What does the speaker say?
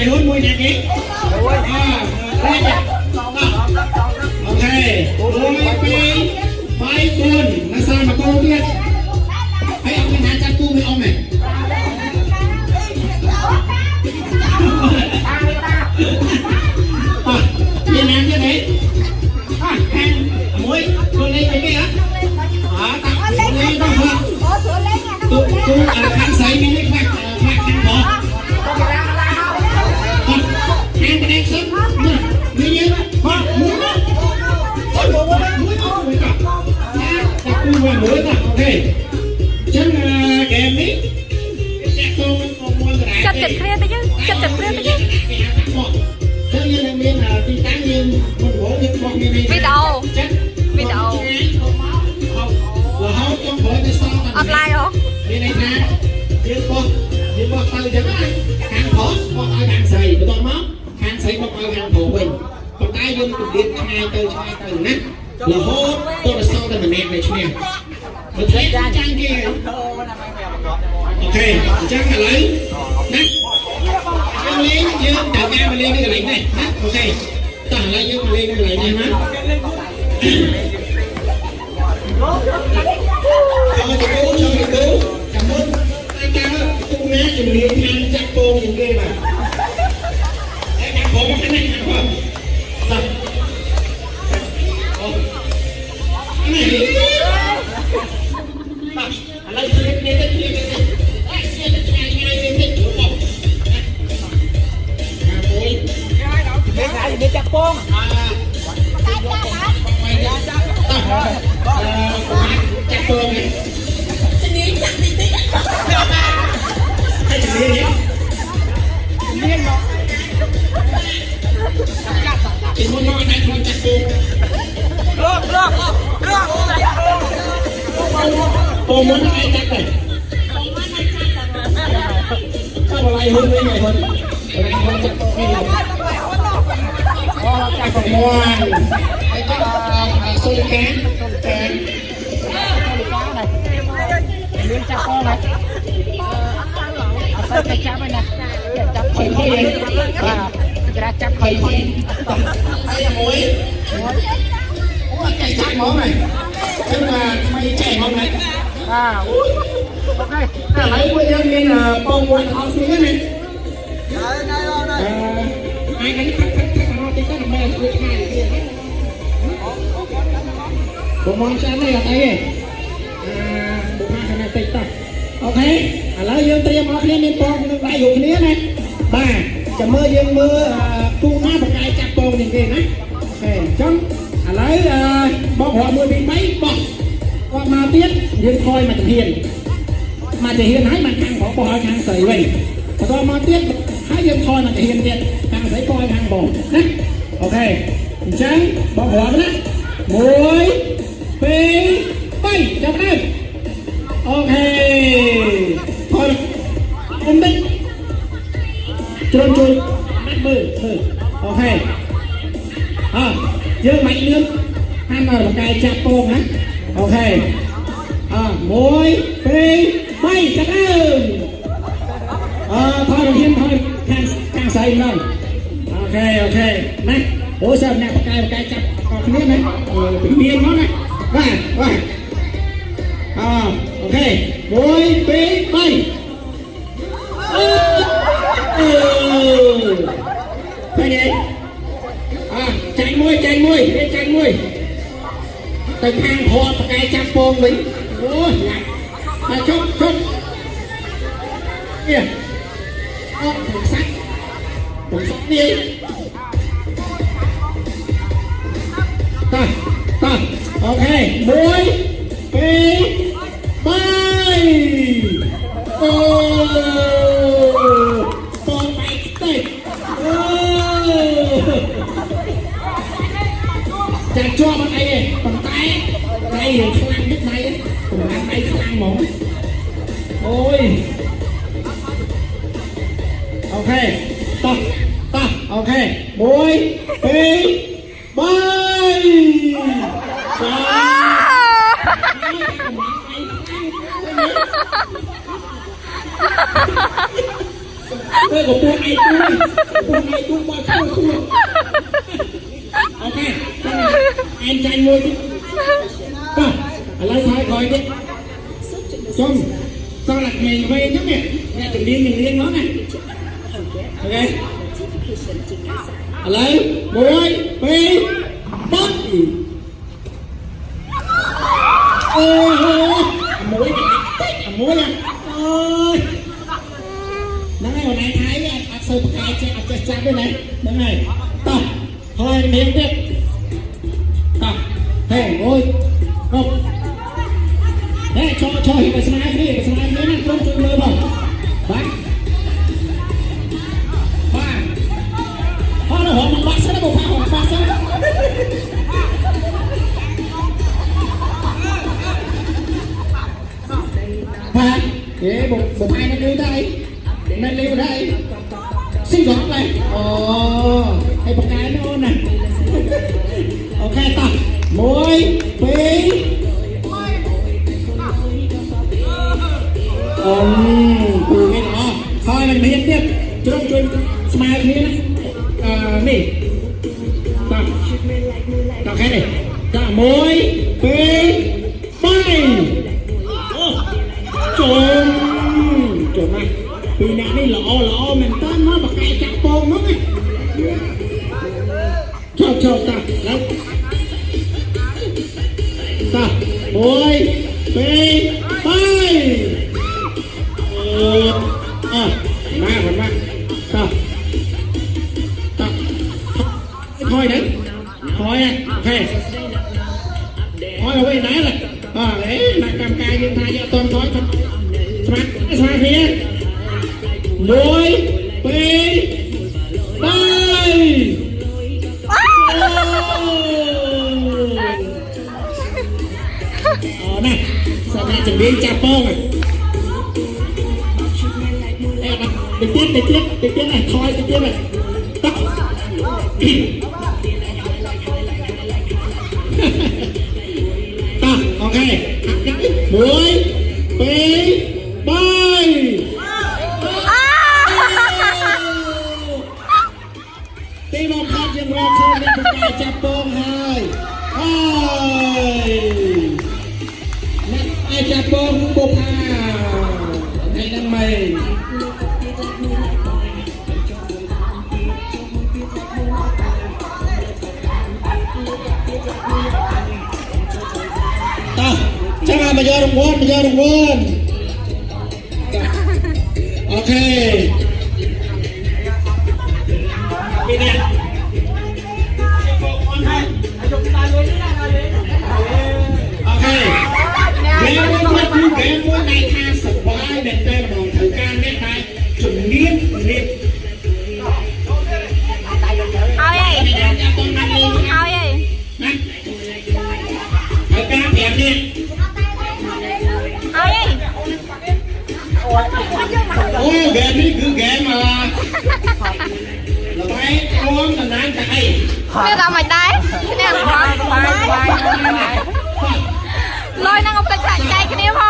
bài hôn môi nhà kì à đây nè ok đôi bay bay tuần là sao mà con biết hãy Chặt chặt kia tới chứ Chặt chặt kia tới chứ ចឹងយើងនឹងមានទីតាំងយើងមិនព្រោះយើងបោះមានវីដេអូចឹងវីដេអូរហូតចុងក្រោយទៅសល់តែអត់ឡាយហ៎មានន័យថាយើងបោះយើងបោះទៅចឹងណាខាងប្រុសបោះឲ្យខាងស្រីបន្ទាប់មកខាងស្រីបោះឲ្យខាងប្រុសវិញប៉ុន្តែយើងគម្រាមឆ្ងាយទៅឆ្ងាយទៅណារហូតទៅដល់សល់តែម្នាក់ដែលឈ្នះមិនទេចាញ់គេអូខេអញ្ចឹងឥឡូវ ណាយើងលេងយើងត្រូវការមកលេងនៅកន្លែងនេះណាអូខេតោះឥឡូវយើងមកលេងនៅកន្លែងនេះណាចូលទៅចូលទៅចូលចាំមុនតែចាំទូណាជំនាញខាងចាក់ពងជាងគេបាទហើយដាក់ផងមកនេះដាក់ផងតោះ Dia cak pong. ចាក់ពងនេះជំនាញចាក់តិចតិចហើយជំនាញនេះ Miên nó. ជំនាញមកតែខ្លួនចាក់ពង Được, được, được. ពងមិនឯងចាក់ទេถ้าอะไรหุ่นไม่ไงหุ่นอะไรหุ่นจักไม่รู้ Ờ, cak จักมวน ប្រមោះហើយទៅសុំកានតែមានចាប់ផងណាអត់ទៅចាប់ហើយណាចាប់ពីបាទក្រាចាប់ពីហើយមួយអូចៃចាប់ហ្មងហ្នឹងគឺថាថ្មីចៃហ្មងហ្នឹងបាទអូខេតែឥឡូវពួកយើងមានពងមួយខំស្ងៀមណាហើយណាយោណាថ្ងៃនេះ ទីទៅដើម្បីជួយឆ្ងាយបងមកចាំនេះអត់អីទេអឺបុផាខាងនេះតិចតោះអូខេឥឡូវយើងត្រៀមអស់គ្នាមានបងនឹងដៃយកគ្នាណាបាទចាំមើលយើងមើលគូណាបកាយចាប់បងនេះគេណាអូខេអញ្ចឹងឥឡូវអឺបងរាប់1 2 3បោះគាត់មកទៀតយើងថយមកជំហានមកទៅហ៊ានហើយមកខាងបងបោះឲ្យខាងស្រីវិញបន្តមកទៀតហើយយើងថយមកទៅហ៊ានទៀតខាងស្រីបោះឲ្យខាងបងណា អូខេអញ្ចឹងបងរាប់ណា1 2 3ចាប់ដើមអូខេថយអ៊ំតិចជ្រុំជួយណាត់មើលមើលអូខេអើយើងមិនលឿនហាន់មកកាយចាប់ពងណាអូខេ à một hai ba chặt ơn à thôi đầu tiên thôi càng càng xây lên ok ok này ủa sao nè cái cái chặt còn không biết này tự nhiên nó này và và à ok một hai ba Thôi đi À chạy môi chạy môi đi chạy môi ទៅខាងហត់ប្រកែចាប់ពងវិញអូយណាស់តែជប់ជប់នេះអត់ពុកសាច់ពុកសាច់នេះ អូខេ1 2 3អូបងបែកតិចអូចាជាប់អត់អីទេប៉ុន្តែដៃរៀងខ្លាំងទឹកដៃកម្លាំ Tôi của buồn ai tôi Buồn ai tôi qua khô khô Ok Em trai mua đi Lấy sai coi đi Chung Sao lạc mình về nhé nè Nè từng điên mình lên nó Ok Lấy Mùi Bi Bắt Ôi មួយអូយហ្នឹងហើយអូនឯងថៃអត់អត់សូវប្រកាយចេះអត់ចេះចាប់ទេណាហ្នឹងហើយតោះហើយមានទៀតតោះហេអូយគ្រប់ហេចោចោហ៊ីបស្នាគ្នាស្នាគ្នាណាក្រុមជួយ យេបងបងឯងនៅដែរនៅលីវដែរស៊ីកងដែរអូហើយបកកែអូនណាអូខេតោះ1 2អូពូនេះអស់ហើយនឹងមានទៀតជ្រុំជួយស្មើគ្នាណាអឺនេះតោះតោះខេនេះតោះ1 2 មែនតើមកបកែចាក់ពងនោះណាចោចចោតាតាអូយពេបាយអឺអ่ะមកមកតាតាថយណាថយណាហេថយឲ្យណាបាទអេអ្នកកម្មការយើងថាយកអត់តន់ថយស្មាត់ស្មាត់គ្នា មួយពីរបាយអូណាសម្រាប់ជំនាញចាប់ពងអេតិចទៀតតិចទៀ យើងរកឃើញមានប្រកាសចាប់ពងហើយហើយអ្នកអាចចាប់ពងបុកអាថ្ងៃហ្នឹងមែនតោះចាំមកយករង្វាន់មកយករង្វាន់អូខេ អូហ្គេមនេះគឺហ្គេមអឺល្បែងរួមតំណាងតែអីវាក៏មិនដែរគ្នាអង្គបាយបាយលុយនឹងអពុកចាក់ចែកគ្នាផង